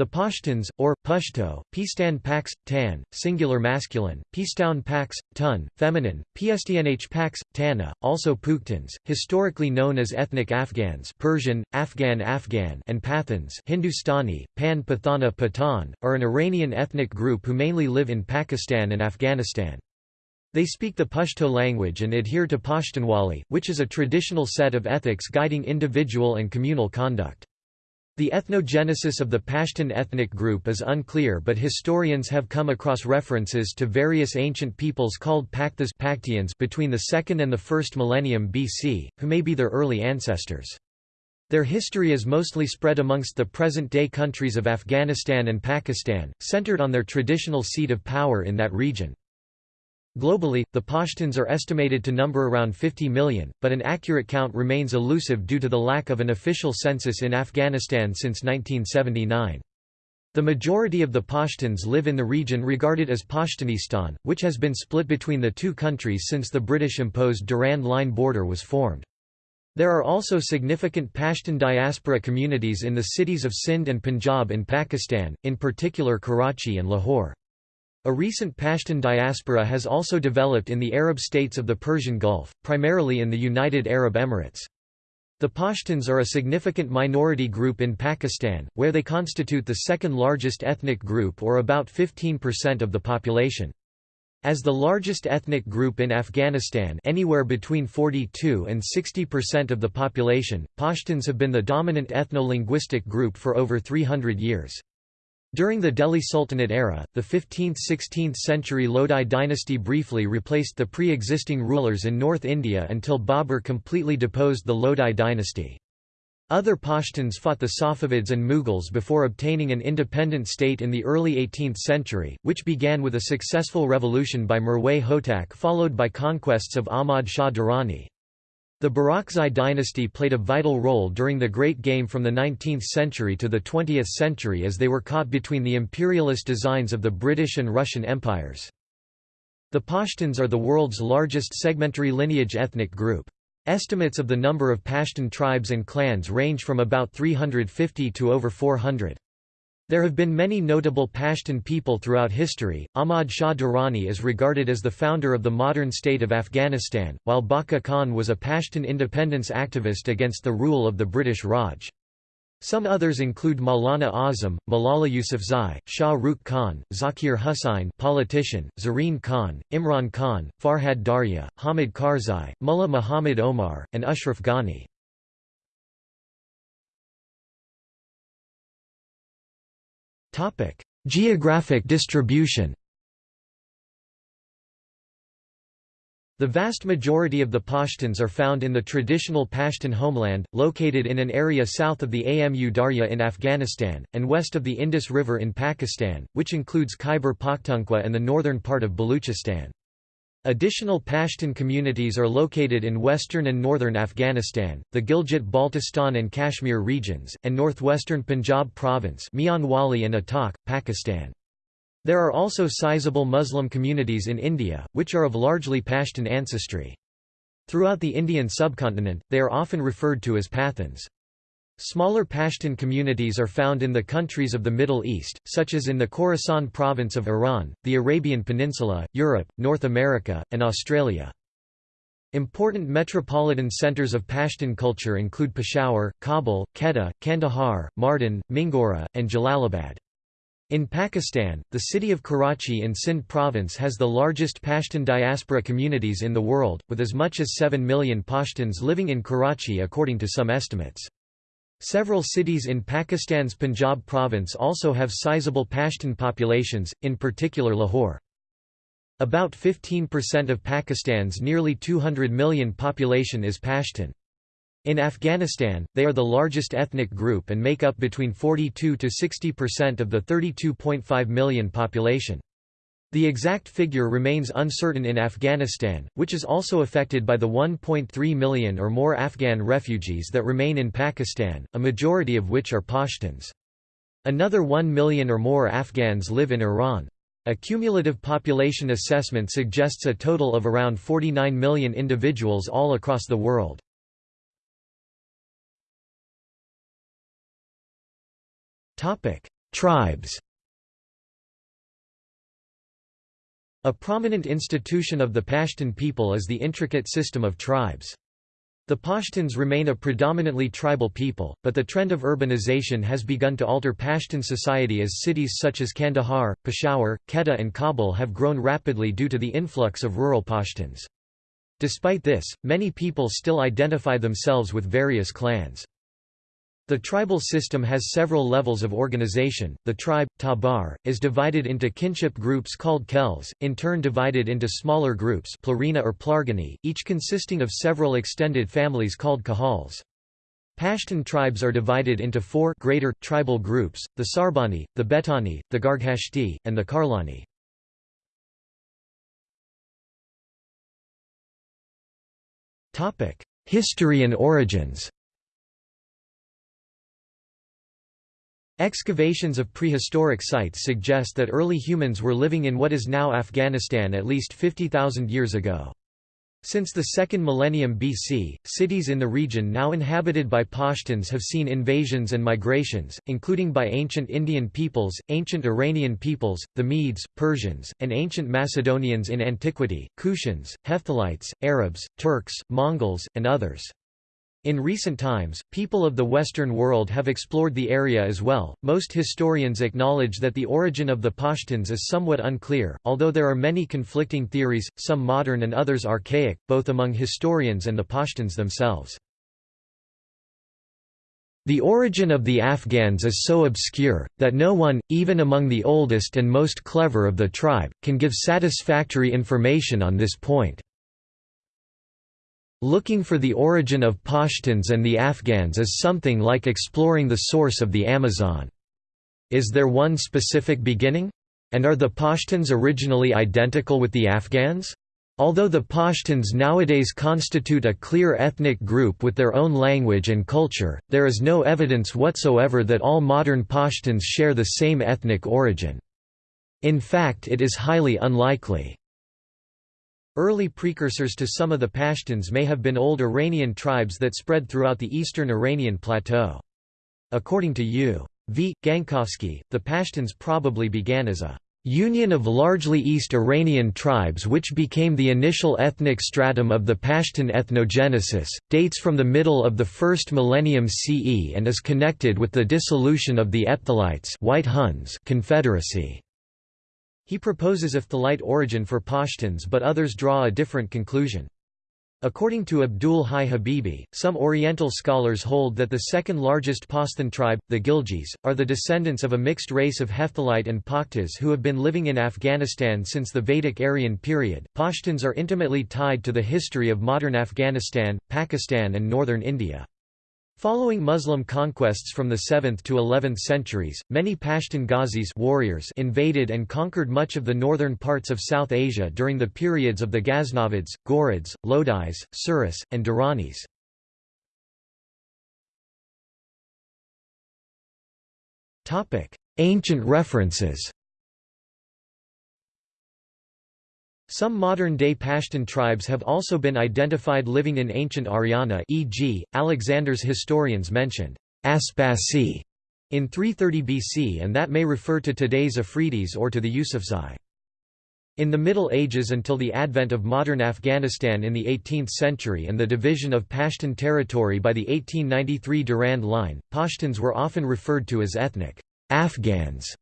The Pashtuns, or Pashto, Pistan Pax, Tan, singular masculine, Pistoun Pax, Tun, feminine, Pstnh Pax, Tana, also Puktans, historically known as ethnic Afghans Persian, Afghan Afghan and Pathans Hindustani, Pan Pathana Pathan, are an Iranian ethnic group who mainly live in Pakistan and Afghanistan. They speak the Pashto language and adhere to Pashtunwali, which is a traditional set of ethics guiding individual and communal conduct. The ethnogenesis of the Pashtun ethnic group is unclear but historians have come across references to various ancient peoples called Pakthas between the 2nd and the 1st millennium BC, who may be their early ancestors. Their history is mostly spread amongst the present-day countries of Afghanistan and Pakistan, centered on their traditional seat of power in that region. Globally, the Pashtuns are estimated to number around 50 million, but an accurate count remains elusive due to the lack of an official census in Afghanistan since 1979. The majority of the Pashtuns live in the region regarded as Pashtunistan, which has been split between the two countries since the British-imposed Durand Line border was formed. There are also significant Pashtun diaspora communities in the cities of Sindh and Punjab in Pakistan, in particular Karachi and Lahore. A recent Pashtun diaspora has also developed in the Arab states of the Persian Gulf, primarily in the United Arab Emirates. The Pashtuns are a significant minority group in Pakistan, where they constitute the second largest ethnic group or about 15% of the population. As the largest ethnic group in Afghanistan anywhere between 42 and 60% of the population, Pashtuns have been the dominant ethno-linguistic group for over 300 years. During the Delhi Sultanate era, the 15th–16th century Lodi dynasty briefly replaced the pre-existing rulers in North India until Babur completely deposed the Lodi dynasty. Other Pashtuns fought the Safavids and Mughals before obtaining an independent state in the early 18th century, which began with a successful revolution by Mirwais Hotak followed by conquests of Ahmad Shah Durrani. The Barakzai dynasty played a vital role during the Great Game from the 19th century to the 20th century as they were caught between the imperialist designs of the British and Russian empires. The Pashtuns are the world's largest segmentary lineage ethnic group. Estimates of the number of Pashtun tribes and clans range from about 350 to over 400. There have been many notable Pashtun people throughout history. Ahmad Shah Durrani is regarded as the founder of the modern state of Afghanistan, while Bacha Khan was a Pashtun independence activist against the rule of the British Raj. Some others include Maulana Azam, Malala Yousafzai, Shah Rukh Khan, Zakir Hussain politician, Zareen Khan, Imran Khan, Farhad Darya, Hamid Karzai, Mullah Muhammad Omar, and Ashraf Ghani. Geographic distribution The vast majority of the Pashtuns are found in the traditional Pashtun homeland, located in an area south of the Amu Darya in Afghanistan, and west of the Indus River in Pakistan, which includes Khyber Pakhtunkhwa and the northern part of Baluchistan. Additional Pashtun communities are located in western and northern Afghanistan, the Gilgit-Baltistan and Kashmir regions, and northwestern Punjab province Mianwali and Attock, Pakistan. There are also sizable Muslim communities in India, which are of largely Pashtun ancestry. Throughout the Indian subcontinent, they are often referred to as Pathans. Smaller Pashtun communities are found in the countries of the Middle East, such as in the Khorasan province of Iran, the Arabian Peninsula, Europe, North America, and Australia. Important metropolitan centers of Pashtun culture include Peshawar, Kabul, Quetta, Kandahar, Mardan, Mingora, and Jalalabad. In Pakistan, the city of Karachi in Sindh province has the largest Pashtun diaspora communities in the world, with as much as 7 million Pashtuns living in Karachi according to some estimates. Several cities in Pakistan's Punjab province also have sizable Pashtun populations, in particular Lahore. About 15% of Pakistan's nearly 200 million population is Pashtun. In Afghanistan, they are the largest ethnic group and make up between 42 to 60% of the 32.5 million population. The exact figure remains uncertain in Afghanistan, which is also affected by the 1.3 million or more Afghan refugees that remain in Pakistan, a majority of which are Pashtuns. Another 1 million or more Afghans live in Iran. A cumulative population assessment suggests a total of around 49 million individuals all across the world. Tribes A prominent institution of the Pashtun people is the intricate system of tribes. The Pashtuns remain a predominantly tribal people, but the trend of urbanization has begun to alter Pashtun society as cities such as Kandahar, Peshawar, Quetta and Kabul have grown rapidly due to the influx of rural Pashtuns. Despite this, many people still identify themselves with various clans. The tribal system has several levels of organization. The tribe, tabar, is divided into kinship groups called khels, in turn divided into smaller groups plarina or plargani, each consisting of several extended families called kahals. Pashtun tribes are divided into four greater tribal groups, the Sarbani, the Betani, the Garghashti, and the Karlani. History and origins Excavations of prehistoric sites suggest that early humans were living in what is now Afghanistan at least 50,000 years ago. Since the second millennium BC, cities in the region now inhabited by Pashtuns have seen invasions and migrations, including by ancient Indian peoples, ancient Iranian peoples, the Medes, Persians, and ancient Macedonians in antiquity, Kushans, Hephthalites, Arabs, Turks, Mongols, and others. In recent times, people of the Western world have explored the area as well. Most historians acknowledge that the origin of the Pashtuns is somewhat unclear, although there are many conflicting theories, some modern and others archaic, both among historians and the Pashtuns themselves. The origin of the Afghans is so obscure, that no one, even among the oldest and most clever of the tribe, can give satisfactory information on this point. Looking for the origin of Pashtuns and the Afghans is something like exploring the source of the Amazon. Is there one specific beginning? And are the Pashtuns originally identical with the Afghans? Although the Pashtuns nowadays constitute a clear ethnic group with their own language and culture, there is no evidence whatsoever that all modern Pashtuns share the same ethnic origin. In fact it is highly unlikely. Early precursors to some of the Pashtuns may have been old Iranian tribes that spread throughout the eastern Iranian plateau. According to U. V. Gankovsky, the Pashtuns probably began as a union of largely East Iranian tribes which became the initial ethnic stratum of the Pashtun ethnogenesis, dates from the middle of the first millennium CE and is connected with the dissolution of the Hephthalites White Huns confederacy. He proposes a Hephthalite origin for Pashtuns but others draw a different conclusion. According to Abdul Hai Habibi, some Oriental scholars hold that the second largest Pashtun tribe, the Ghiljis, are the descendants of a mixed race of Hephthalite and Pakhtas who have been living in Afghanistan since the Vedic Aryan period. Pashtuns are intimately tied to the history of modern Afghanistan, Pakistan, and northern India. Following Muslim conquests from the 7th to 11th centuries, many Pashtun Ghazis warriors invaded and conquered much of the northern parts of South Asia during the periods of the Ghaznavids, Ghurids, Lodis, Suris, and Duranis. Ancient references Some modern-day Pashtun tribes have also been identified living in ancient Aryana e.g., Alexander's historians mentioned Aspasi in 330 BC and that may refer to today's Afridis or to the Yusufzai. In the Middle Ages until the advent of modern Afghanistan in the 18th century and the division of Pashtun territory by the 1893 Durand Line, Pashtuns were often referred to as ethnic Afghans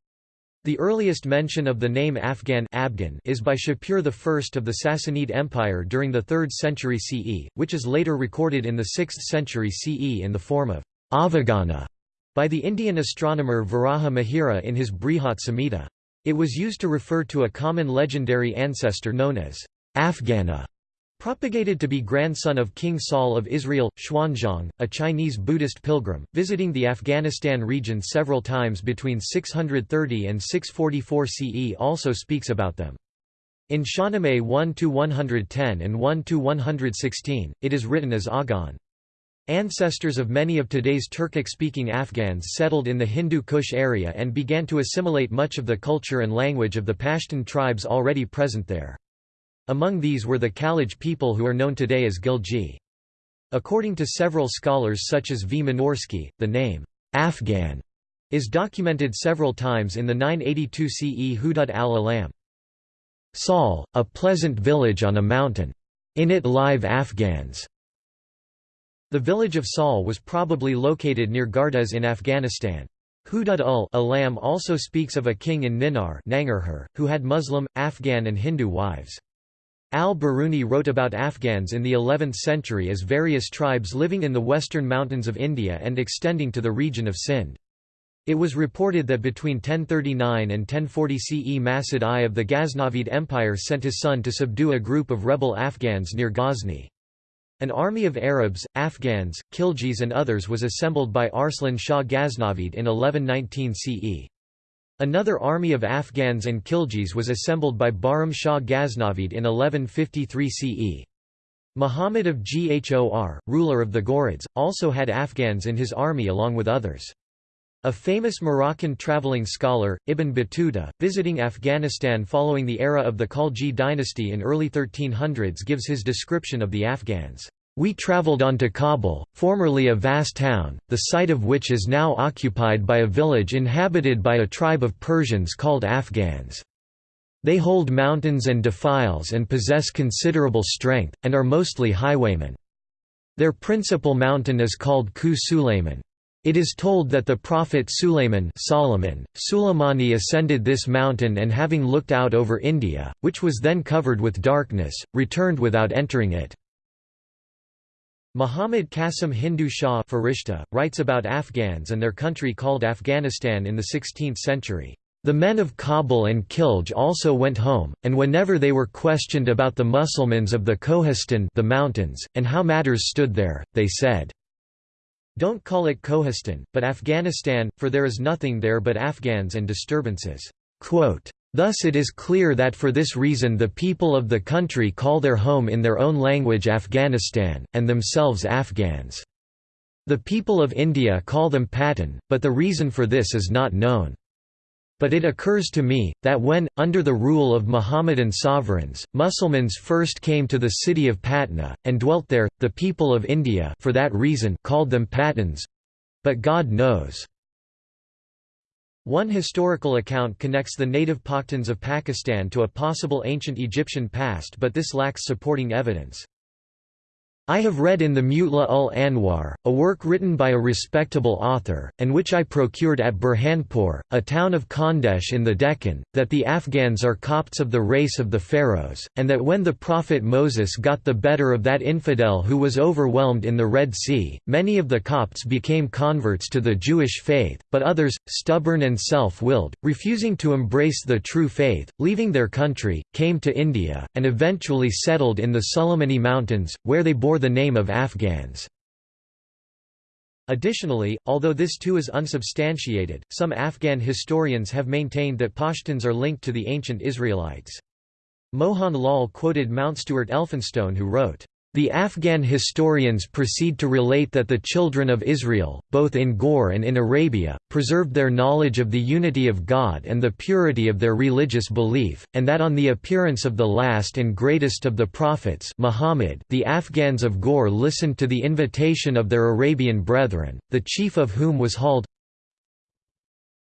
the earliest mention of the name Afghan Abgan is by Shapur I of the Sassanid Empire during the 3rd century CE, which is later recorded in the 6th century CE in the form of Avagana by the Indian astronomer Varaha Mihira in his Brihat Samhita. It was used to refer to a common legendary ancestor known as Afghana. Propagated to be grandson of King Saul of Israel, Xuanzang, a Chinese Buddhist pilgrim, visiting the Afghanistan region several times between 630 and 644 CE also speaks about them. In Shahnameh 1–110 and 1–116, it is written as Agan. Ancestors of many of today's Turkic-speaking Afghans settled in the Hindu Kush area and began to assimilate much of the culture and language of the Pashtun tribes already present there. Among these were the Khalaj people who are known today as Ghilji. According to several scholars such as V. Minorsky, the name, Afghan, is documented several times in the 982 CE Hudud al-Alam. Sal, a pleasant village on a mountain. In it live Afghans. The village of Sal was probably located near Gardez in Afghanistan. Hudud ul Alam also speaks of a king in Ninar who had Muslim, Afghan and Hindu wives. Al-Biruni wrote about Afghans in the 11th century as various tribes living in the western mountains of India and extending to the region of Sindh. It was reported that between 1039 and 1040 CE Masud I of the Ghaznavid Empire sent his son to subdue a group of rebel Afghans near Ghazni. An army of Arabs, Afghans, Khiljis and others was assembled by Arslan Shah Ghaznavid in 1119 CE. Another army of Afghans and Khiljis was assembled by Bahram Shah Ghaznavid in 1153 CE. Muhammad of Ghor, ruler of the Ghurids, also had Afghans in his army along with others. A famous Moroccan traveling scholar, Ibn Battuta, visiting Afghanistan following the era of the Khalji dynasty in early 1300s gives his description of the Afghans. We travelled on to Kabul, formerly a vast town, the site of which is now occupied by a village inhabited by a tribe of Persians called Afghans. They hold mountains and defiles and possess considerable strength, and are mostly highwaymen. Their principal mountain is called Ku Sulayman. It is told that the prophet Sulayman Solomon, Suleimani ascended this mountain and having looked out over India, which was then covered with darkness, returned without entering it. Muhammad Qasim Hindu Shah Farishta, writes about Afghans and their country called Afghanistan in the 16th century. The men of Kabul and Khilj also went home, and whenever they were questioned about the Mussulmans of the Kohistan the mountains, and how matters stood there, they said, don't call it Kohistan, but Afghanistan, for there is nothing there but Afghans and disturbances." Quote, Thus it is clear that for this reason the people of the country call their home in their own language Afghanistan, and themselves Afghans. The people of India call them Patan, but the reason for this is not known. But it occurs to me, that when, under the rule of Mohammedan sovereigns, Musulmans first came to the city of Patna, and dwelt there, the people of India for that reason called them Patans—but God knows. One historical account connects the native Pakhtans of Pakistan to a possible ancient Egyptian past but this lacks supporting evidence. I have read in the Mutla ul Anwar, a work written by a respectable author, and which I procured at Burhanpur, a town of Khandesh in the Deccan, that the Afghans are Copts of the race of the Pharaohs, and that when the prophet Moses got the better of that infidel who was overwhelmed in the Red Sea, many of the Copts became converts to the Jewish faith, but others, stubborn and self-willed, refusing to embrace the true faith, leaving their country, came to India, and eventually settled in the Sulamani Mountains, where they bore the name of Afghans. Additionally, although this too is unsubstantiated, some Afghan historians have maintained that Pashtuns are linked to the ancient Israelites. Mohan Lal quoted Mountstuart Elphinstone who wrote, the Afghan historians proceed to relate that the children of Israel, both in Ghor and in Arabia, preserved their knowledge of the unity of God and the purity of their religious belief, and that on the appearance of the last and greatest of the prophets Muhammad, the Afghans of Ghor listened to the invitation of their Arabian brethren, the chief of whom was Hald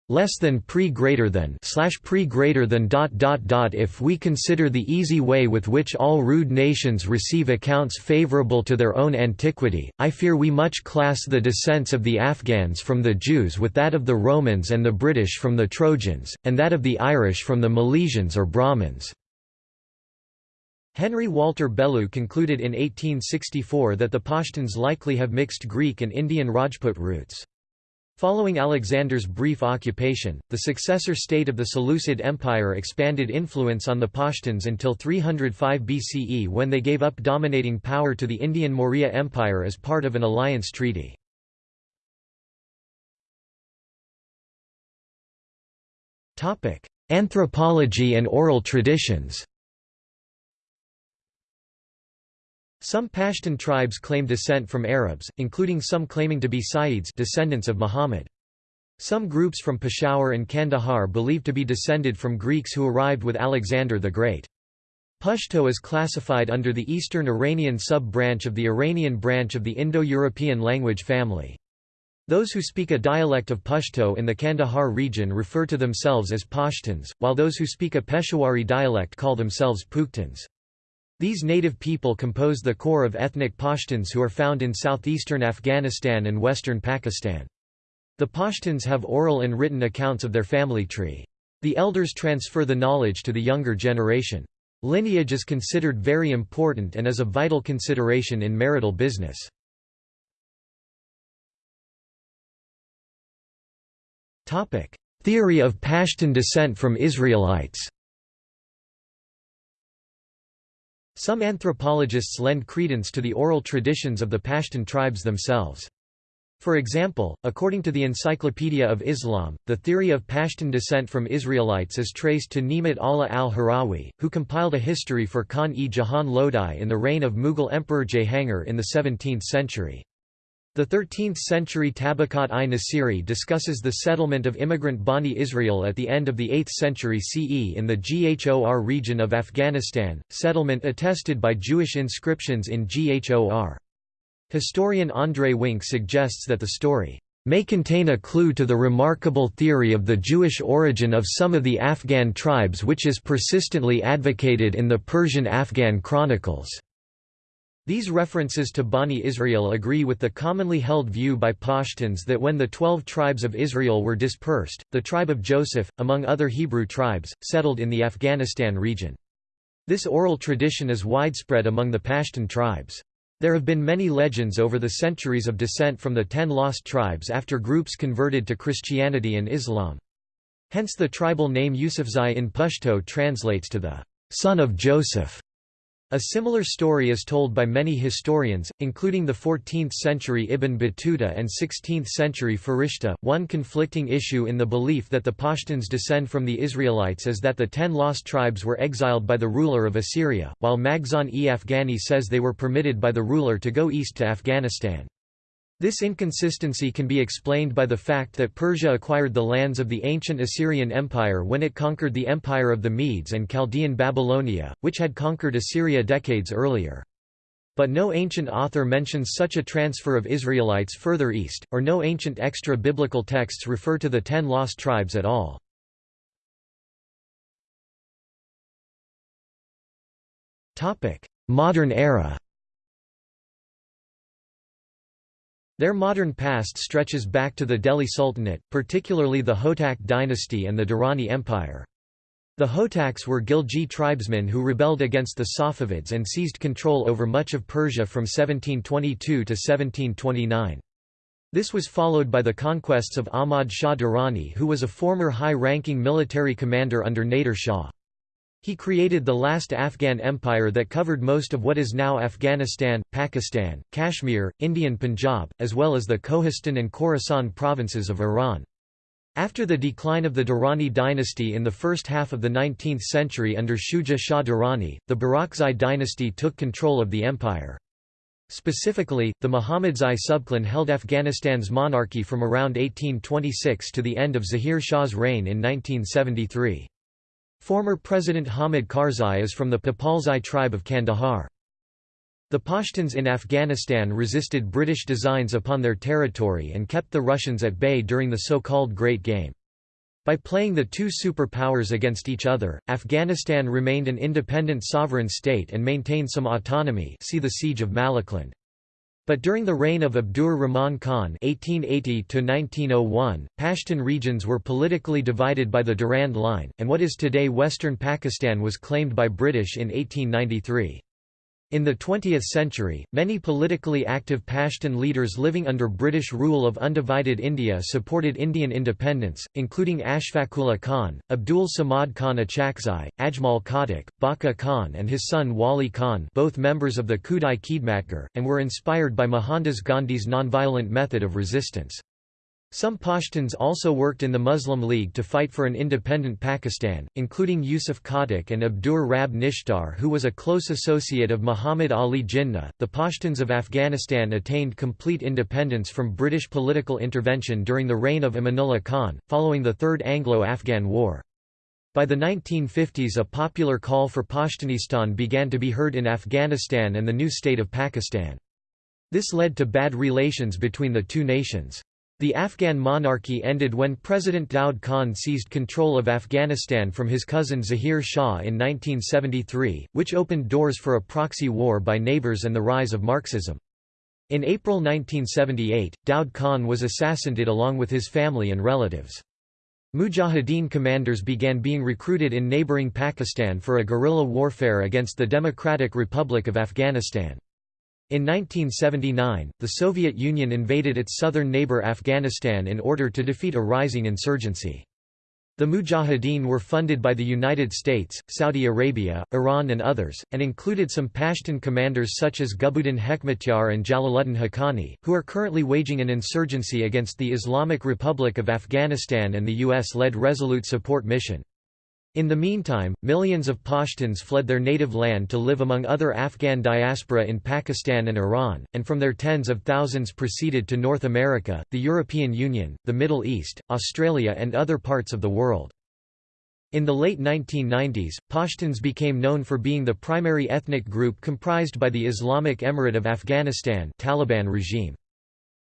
less than pre greater than slash pre greater than dot dot dot if we consider the easy way with which all rude nations receive accounts favorable to their own antiquity i fear we much class the descents of the afghans from the jews with that of the romans and the british from the trojans and that of the irish from the milesians or brahmins Henry Walter Bellew concluded in 1864 that the Pashtuns likely have mixed Greek and Indian Rajput roots. Following Alexander's brief occupation, the successor state of the Seleucid Empire expanded influence on the Pashtuns until 305 BCE when they gave up dominating power to the Indian Maurya Empire as part of an alliance treaty. Anthropology and oral traditions Some Pashtun tribes claim descent from Arabs, including some claiming to be Sayyids descendants of Muhammad. Some groups from Peshawar and Kandahar believe to be descended from Greeks who arrived with Alexander the Great. Pashto is classified under the Eastern Iranian sub-branch of the Iranian branch of the Indo-European language family. Those who speak a dialect of Pashto in the Kandahar region refer to themselves as Pashtuns, while those who speak a Peshawari dialect call themselves Pukhtuns. These native people compose the core of ethnic Pashtuns who are found in southeastern Afghanistan and western Pakistan. The Pashtuns have oral and written accounts of their family tree. The elders transfer the knowledge to the younger generation. Lineage is considered very important and is a vital consideration in marital business. Theory of Pashtun descent from Israelites Some anthropologists lend credence to the oral traditions of the Pashtun tribes themselves. For example, according to the Encyclopedia of Islam, the theory of Pashtun descent from Israelites is traced to Nemat Allah al-Harawi, who compiled a history for Khan-e-Jahan Lodi in the reign of Mughal Emperor Jahangir in the 17th century. The 13th-century Tabaqat-i-Nasiri discusses the settlement of immigrant Bani Israel at the end of the 8th century CE in the Ghor region of Afghanistan, settlement attested by Jewish inscriptions in Ghor. Historian André Wink suggests that the story may contain a clue to the remarkable theory of the Jewish origin of some of the Afghan tribes which is persistently advocated in the Persian Afghan chronicles. These references to Bani Israel agree with the commonly held view by Pashtuns that when the twelve tribes of Israel were dispersed, the tribe of Joseph, among other Hebrew tribes, settled in the Afghanistan region. This oral tradition is widespread among the Pashtun tribes. There have been many legends over the centuries of descent from the ten lost tribes after groups converted to Christianity and Islam. Hence the tribal name Yusufzai in Pashto translates to the son of Joseph. A similar story is told by many historians, including the 14th-century Ibn Battuta and 16th-century Farishta. One conflicting issue in the belief that the Pashtuns descend from the Israelites is that the ten lost tribes were exiled by the ruler of Assyria, while Makhzan-e Afghani says they were permitted by the ruler to go east to Afghanistan. This inconsistency can be explained by the fact that Persia acquired the lands of the ancient Assyrian Empire when it conquered the Empire of the Medes and Chaldean Babylonia, which had conquered Assyria decades earlier. But no ancient author mentions such a transfer of Israelites further east, or no ancient extra-biblical texts refer to the ten lost tribes at all. Modern era Their modern past stretches back to the Delhi Sultanate, particularly the Hotak dynasty and the Durrani Empire. The Hotaks were Ghilji tribesmen who rebelled against the Safavids and seized control over much of Persia from 1722 to 1729. This was followed by the conquests of Ahmad Shah Durrani who was a former high-ranking military commander under Nader Shah. He created the last Afghan empire that covered most of what is now Afghanistan, Pakistan, Kashmir, Indian Punjab, as well as the Kohistan and Khorasan provinces of Iran. After the decline of the Durrani dynasty in the first half of the 19th century under Shuja Shah Durrani, the Barakzai dynasty took control of the empire. Specifically, the Muhammadzai subclan held Afghanistan's monarchy from around 1826 to the end of Zahir Shah's reign in 1973. Former President Hamid Karzai is from the Papalzai tribe of Kandahar. The Pashtuns in Afghanistan resisted British designs upon their territory and kept the Russians at bay during the so-called Great Game. By playing the two superpowers against each other, Afghanistan remained an independent sovereign state and maintained some autonomy see the Siege of Malakand. But during the reign of Abdur Rahman Khan (1880–1901), Pashtun regions were politically divided by the Durand Line, and what is today western Pakistan was claimed by British in 1893. In the 20th century, many politically active Pashtun leaders living under British rule of undivided India supported Indian independence, including Ashfaqullah Khan, Abdul Samad Khan Achakzai, Ajmal Khattak, Bacha Khan and his son Wali Khan both members of the Khudai Khidmatgar, and were inspired by Mohandas Gandhi's nonviolent method of resistance. Some Pashtuns also worked in the Muslim League to fight for an independent Pakistan, including Yusuf Khattak and Abdur Rab Nishtar, who was a close associate of Muhammad Ali Jinnah. The Pashtuns of Afghanistan attained complete independence from British political intervention during the reign of Amanullah Khan, following the Third Anglo-Afghan War. By the 1950s a popular call for Pashtunistan began to be heard in Afghanistan and the new state of Pakistan. This led to bad relations between the two nations. The Afghan monarchy ended when President Daud Khan seized control of Afghanistan from his cousin Zahir Shah in 1973, which opened doors for a proxy war by neighbors and the rise of Marxism. In April 1978, Daud Khan was assassinated along with his family and relatives. Mujahideen commanders began being recruited in neighboring Pakistan for a guerrilla warfare against the Democratic Republic of Afghanistan. In 1979, the Soviet Union invaded its southern neighbor Afghanistan in order to defeat a rising insurgency. The Mujahideen were funded by the United States, Saudi Arabia, Iran and others, and included some Pashtun commanders such as Gulbuddin Hekmatyar and Jalaluddin Haqqani, who are currently waging an insurgency against the Islamic Republic of Afghanistan and the U.S.-led Resolute Support Mission. In the meantime, millions of Pashtuns fled their native land to live among other Afghan diaspora in Pakistan and Iran, and from there tens of thousands proceeded to North America, the European Union, the Middle East, Australia and other parts of the world. In the late 1990s, Pashtuns became known for being the primary ethnic group comprised by the Islamic Emirate of Afghanistan Taliban regime.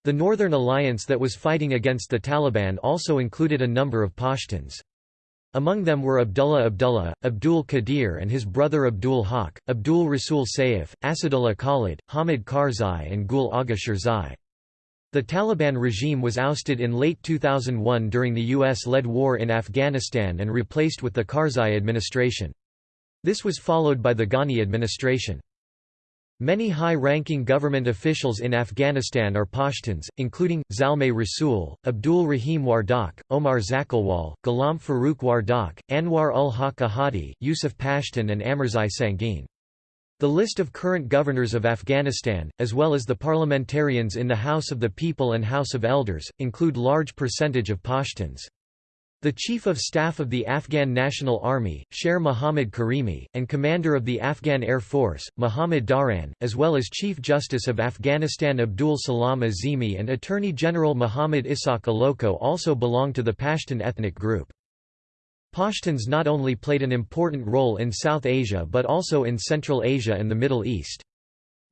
The Northern Alliance that was fighting against the Taliban also included a number of Pashtuns. Among them were Abdullah Abdullah, Abdul Qadir and his brother Abdul Haq, Abdul Rasul Saif, Asadullah Khalid, Hamid Karzai and Gul Agha Shirzai. The Taliban regime was ousted in late 2001 during the US-led war in Afghanistan and replaced with the Karzai administration. This was followed by the Ghani administration. Many high-ranking government officials in Afghanistan are Pashtuns, including, Zalmay Rasool, Abdul Rahim Wardak, Omar Zakhilwal, Ghulam Farooq Wardak, Anwar ul Haq Ahadi, Yusuf Pashtun and Amirzai Sangin. The list of current governors of Afghanistan, as well as the parliamentarians in the House of the People and House of Elders, include large percentage of Pashtuns. The Chief of Staff of the Afghan National Army, Sher Mohammad Karimi, and Commander of the Afghan Air Force, Mohammad Daran, as well as Chief Justice of Afghanistan Abdul Salam Azimi and Attorney General Muhammad Ishaq Aloko also belong to the Pashtun ethnic group. Pashtuns not only played an important role in South Asia but also in Central Asia and the Middle East.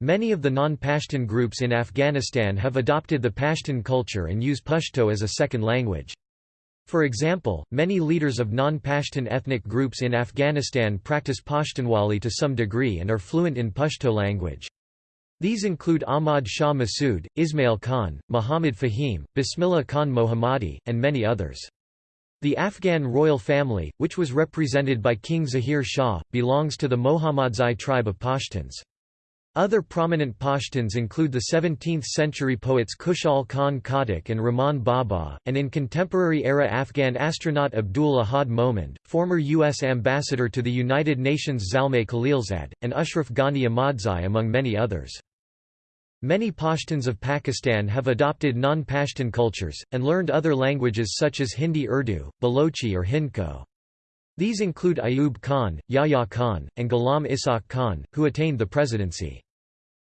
Many of the non-Pashtun groups in Afghanistan have adopted the Pashtun culture and use Pashto as a second language. For example, many leaders of non-Pashtun ethnic groups in Afghanistan practice Pashtunwali to some degree and are fluent in Pashto language. These include Ahmad Shah Massoud, Ismail Khan, Muhammad Fahim, Bismillah Khan Mohammadi, and many others. The Afghan royal family, which was represented by King Zahir Shah, belongs to the Mohammadzai tribe of Pashtuns. Other prominent Pashtuns include the 17th-century poets Khushal Khan Khattak and Rahman Baba, and in contemporary-era Afghan astronaut Abdul Ahad Momand, former U.S. ambassador to the United Nations Zalmay Khalilzad, and Ashraf Ghani Ahmadzai among many others. Many Pashtuns of Pakistan have adopted non-Pashtun cultures, and learned other languages such as Hindi Urdu, Balochi or Hindko. These include Ayub Khan, Yahya Khan, and Ghulam Ishaq Khan, who attained the presidency.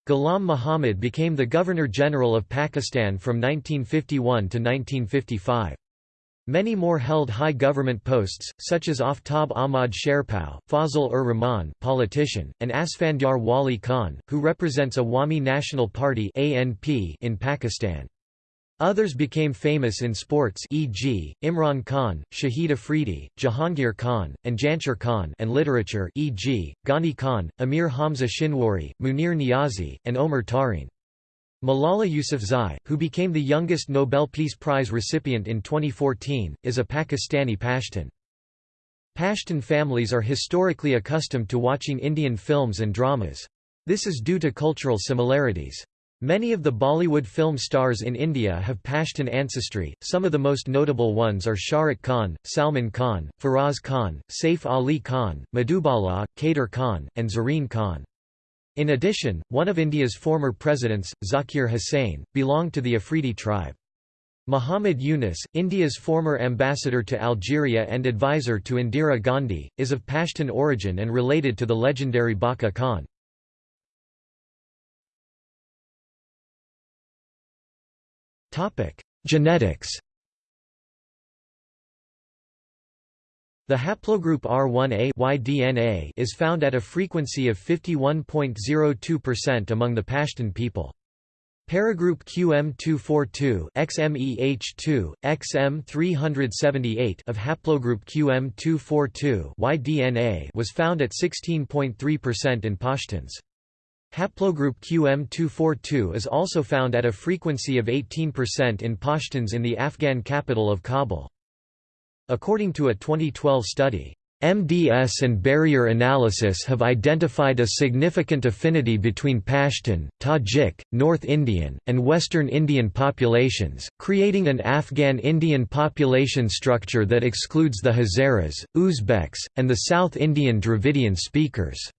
Ghulam Muhammad became the Governor-General of Pakistan from 1951 to 1955. Many more held high government posts, such as Aftab Ahmad Sherpao, Fazl-ur Rahman politician, and Asfandyar Wali Khan, who represents Awami National Party in Pakistan. Others became famous in sports e.g., Imran Khan, Shahid Afridi, Jahangir Khan, and Jansher Khan and literature e.g., Ghani Khan, Amir Hamza Shinwari, Munir Niazi, and Omar Tarin. Malala Yousafzai, who became the youngest Nobel Peace Prize recipient in 2014, is a Pakistani Pashtun. Pashtun families are historically accustomed to watching Indian films and dramas. This is due to cultural similarities. Many of the Bollywood film stars in India have Pashtun ancestry, some of the most notable ones are Shahrukh Khan, Salman Khan, Faraz Khan, Saif Ali Khan, Madhubala, Kader Khan, and Zareen Khan. In addition, one of India's former presidents, Zakir Hussain, belonged to the Afridi tribe. Muhammad Yunus, India's former ambassador to Algeria and advisor to Indira Gandhi, is of Pashtun origin and related to the legendary Bacha Khan. Topic: Genetics. The haplogroup R1a Y-DNA is found at a frequency of 51.02% among the Pashtun people. Paragroup QM242 XMEH2 XM378 of haplogroup QM242 YDNA was found at 16.3% in Pashtuns. Haplogroup QM242 is also found at a frequency of 18% in Pashtuns in the Afghan capital of Kabul. According to a 2012 study, MDS and barrier analysis have identified a significant affinity between Pashtun, Tajik, North Indian, and Western Indian populations, creating an Afghan Indian population structure that excludes the Hazaras, Uzbeks, and the South Indian Dravidian speakers.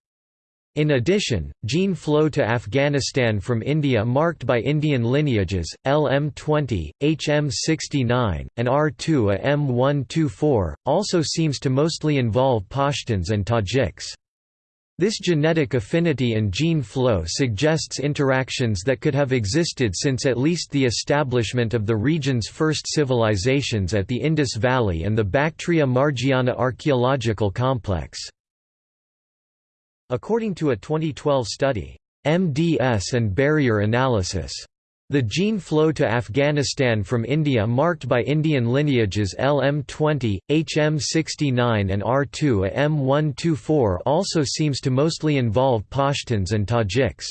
In addition, gene flow to Afghanistan from India marked by Indian lineages, LM20, HM69, and R2A M124, also seems to mostly involve Pashtuns and Tajiks. This genetic affinity and gene flow suggests interactions that could have existed since at least the establishment of the region's first civilizations at the Indus Valley and the Bactria-Margiana archaeological complex. According to a 2012 study, MDS and barrier analysis. The gene flow to Afghanistan from India marked by Indian lineages LM20, HM69 and R2 A M124 also seems to mostly involve Pashtuns and Tajiks.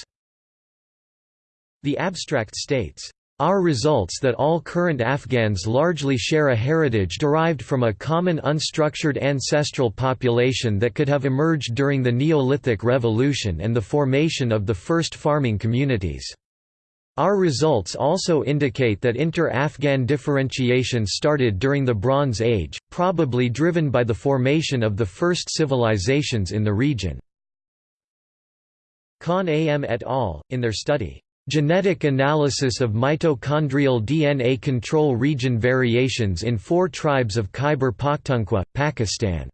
The abstract states, our results that all current Afghans largely share a heritage derived from a common unstructured ancestral population that could have emerged during the Neolithic Revolution and the formation of the first farming communities. Our results also indicate that inter-Afghan differentiation started during the Bronze Age, probably driven by the formation of the first civilizations in the region. Khan A.M. et al., in their study, Genetic analysis of mitochondrial DNA control region variations in four tribes of Khyber Pakhtunkhwa, Pakistan.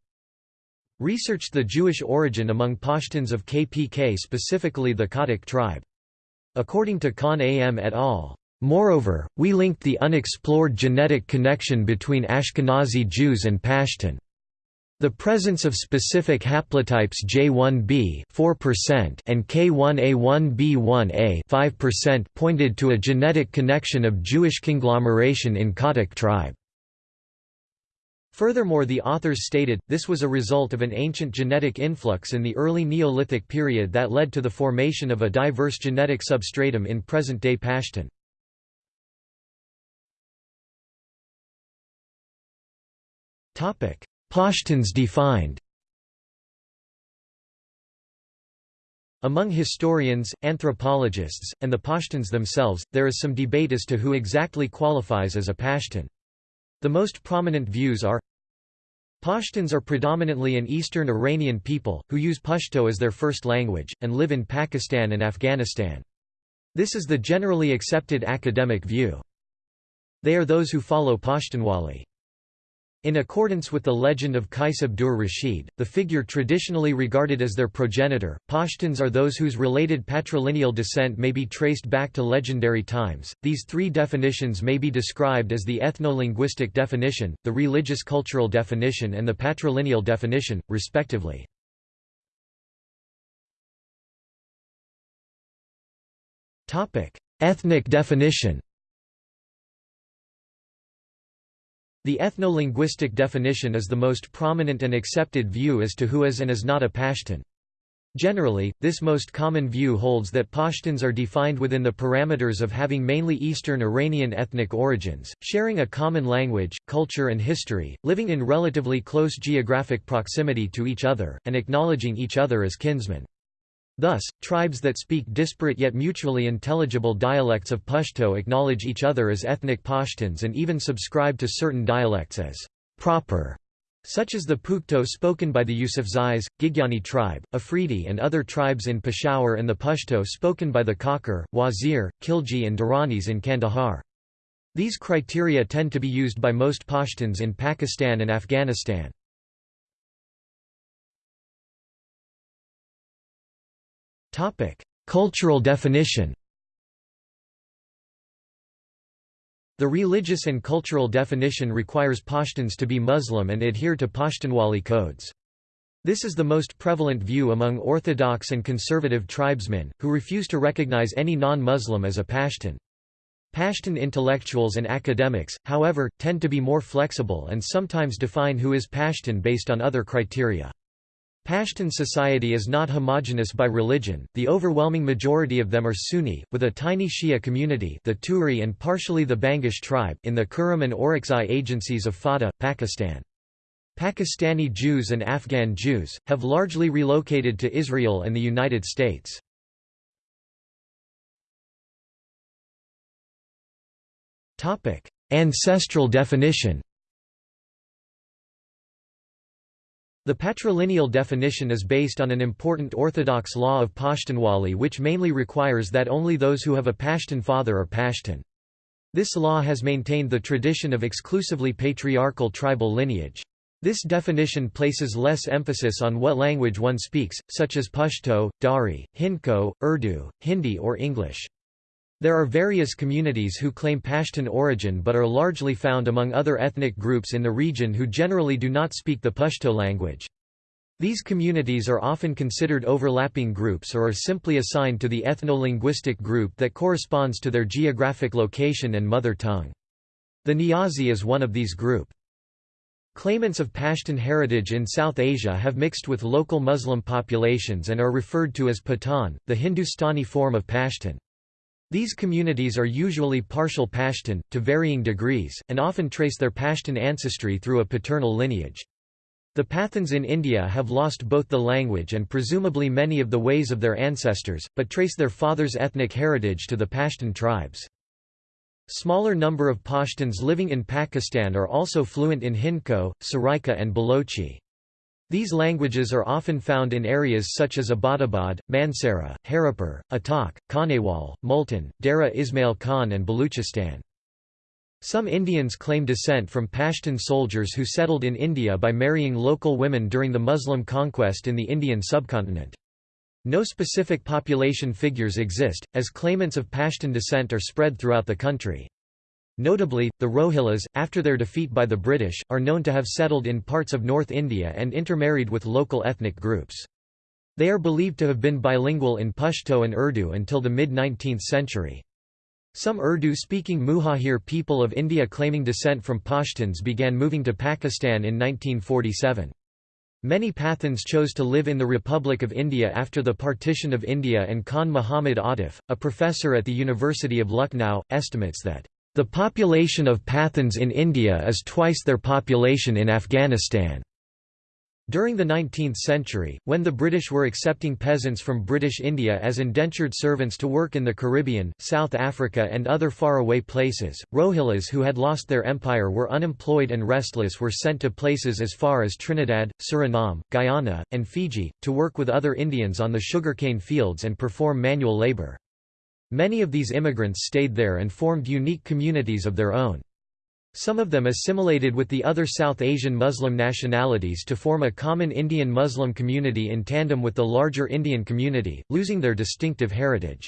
Researched the Jewish origin among Pashtuns of KPK specifically the Khatak tribe. According to Khan A.M. et al. Moreover, we linked the unexplored genetic connection between Ashkenazi Jews and Pashtun. The presence of specific haplotypes J1b 4% and K1A1b1A 5% pointed to a genetic connection of Jewish conglomeration in Khatak tribe. Furthermore the authors stated, this was a result of an ancient genetic influx in the early Neolithic period that led to the formation of a diverse genetic substratum in present-day Pashtun. Pashtuns defined Among historians, anthropologists, and the Pashtuns themselves, there is some debate as to who exactly qualifies as a Pashtun. The most prominent views are Pashtuns are predominantly an eastern Iranian people, who use Pashto as their first language, and live in Pakistan and Afghanistan. This is the generally accepted academic view. They are those who follow Pashtunwali. In accordance with the legend of Qais Abdur Rashid, the figure traditionally regarded as their progenitor, Pashtuns are those whose related patrilineal descent may be traced back to legendary times. These three definitions may be described as the ethno-linguistic definition, the religious cultural definition and the patrilineal definition, respectively. Ethnic definition The ethno-linguistic definition is the most prominent and accepted view as to who is and is not a Pashtun. Generally, this most common view holds that Pashtuns are defined within the parameters of having mainly Eastern Iranian ethnic origins, sharing a common language, culture and history, living in relatively close geographic proximity to each other, and acknowledging each other as kinsmen. Thus, tribes that speak disparate yet mutually intelligible dialects of Pashto acknowledge each other as ethnic Pashtuns and even subscribe to certain dialects as proper, such as the Pukto spoken by the Yusufzais, Gigyani tribe, Afridi and other tribes in Peshawar and the Pashto spoken by the Kakar, Wazir, Khilji and Duranis in Kandahar. These criteria tend to be used by most Pashtuns in Pakistan and Afghanistan. Topic: Cultural definition. The religious and cultural definition requires Pashtuns to be Muslim and adhere to Pashtunwali codes. This is the most prevalent view among Orthodox and conservative tribesmen, who refuse to recognize any non-Muslim as a Pashtun. Pashtun intellectuals and academics, however, tend to be more flexible and sometimes define who is Pashtun based on other criteria. Pashtun society is not homogeneous by religion, the overwhelming majority of them are Sunni, with a tiny Shia community the Turi and partially the Bangash tribe in the Kurram and Orakzai agencies of FATA, Pakistan. Pakistani Jews and Afghan Jews, have largely relocated to Israel and the United States. Ancestral definition The patrilineal definition is based on an important orthodox law of Pashtunwali which mainly requires that only those who have a Pashtun father are Pashtun. This law has maintained the tradition of exclusively patriarchal tribal lineage. This definition places less emphasis on what language one speaks, such as Pashto, Dari, Hindko, Urdu, Hindi or English. There are various communities who claim Pashtun origin but are largely found among other ethnic groups in the region who generally do not speak the Pashto language. These communities are often considered overlapping groups or are simply assigned to the ethno-linguistic group that corresponds to their geographic location and mother tongue. The Niazi is one of these group. Claimants of Pashtun heritage in South Asia have mixed with local Muslim populations and are referred to as Pathan, the Hindustani form of Pashtun. These communities are usually partial Pashtun, to varying degrees, and often trace their Pashtun ancestry through a paternal lineage. The Pathans in India have lost both the language and presumably many of the ways of their ancestors, but trace their father's ethnic heritage to the Pashtun tribes. Smaller number of Pashtuns living in Pakistan are also fluent in Hindko, Saraika and Balochi. These languages are often found in areas such as Abbottabad, Mansehra, Haripur, Attock, Khanewal, Multan, Dera Ismail Khan and Baluchistan. Some Indians claim descent from Pashtun soldiers who settled in India by marrying local women during the Muslim conquest in the Indian subcontinent. No specific population figures exist, as claimants of Pashtun descent are spread throughout the country. Notably, the Rohillas, after their defeat by the British, are known to have settled in parts of North India and intermarried with local ethnic groups. They are believed to have been bilingual in Pashto and Urdu until the mid-19th century. Some Urdu-speaking Muhajir people of India claiming descent from Pashtuns began moving to Pakistan in 1947. Many Pathans chose to live in the Republic of India after the partition of India and Khan Muhammad Atif, a professor at the University of Lucknow, estimates that the population of Pathans in India is twice their population in Afghanistan. During the 19th century, when the British were accepting peasants from British India as indentured servants to work in the Caribbean, South Africa and other faraway places, Rohillas who had lost their empire were unemployed and restless were sent to places as far as Trinidad, Suriname, Guyana, and Fiji, to work with other Indians on the sugarcane fields and perform manual labour. Many of these immigrants stayed there and formed unique communities of their own. Some of them assimilated with the other South Asian Muslim nationalities to form a common Indian Muslim community in tandem with the larger Indian community, losing their distinctive heritage.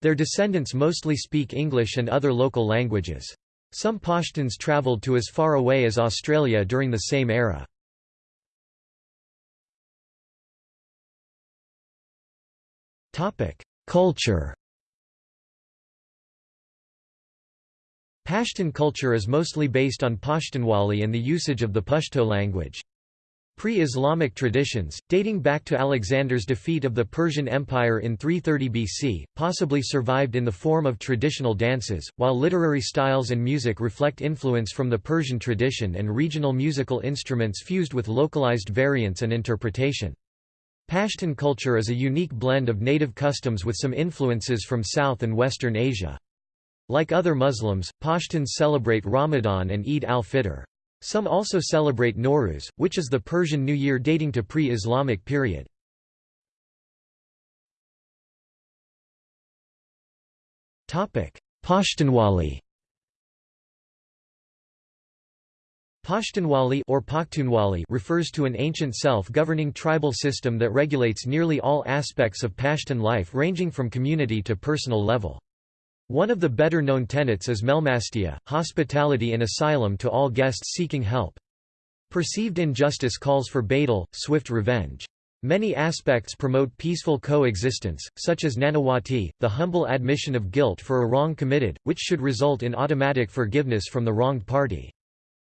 Their descendants mostly speak English and other local languages. Some Pashtuns travelled to as far away as Australia during the same era. Culture Pashtun culture is mostly based on Pashtunwali and the usage of the Pashto language. Pre-Islamic traditions, dating back to Alexander's defeat of the Persian Empire in 330 BC, possibly survived in the form of traditional dances, while literary styles and music reflect influence from the Persian tradition and regional musical instruments fused with localized variants and interpretation. Pashtun culture is a unique blend of native customs with some influences from South and Western Asia. Like other Muslims, Pashtuns celebrate Ramadan and Eid al-Fitr. Some also celebrate Nowruz, which is the Persian New Year dating to pre-Islamic period. Pashtunwali Pashtunwali or Pakhtunwali refers to an ancient self-governing tribal system that regulates nearly all aspects of Pashtun life ranging from community to personal level. One of the better-known tenets is Melmastia, hospitality and asylum to all guests seeking help. Perceived injustice calls for badal, swift revenge. Many aspects promote peaceful coexistence, such as nanawati, the humble admission of guilt for a wrong committed, which should result in automatic forgiveness from the wronged party.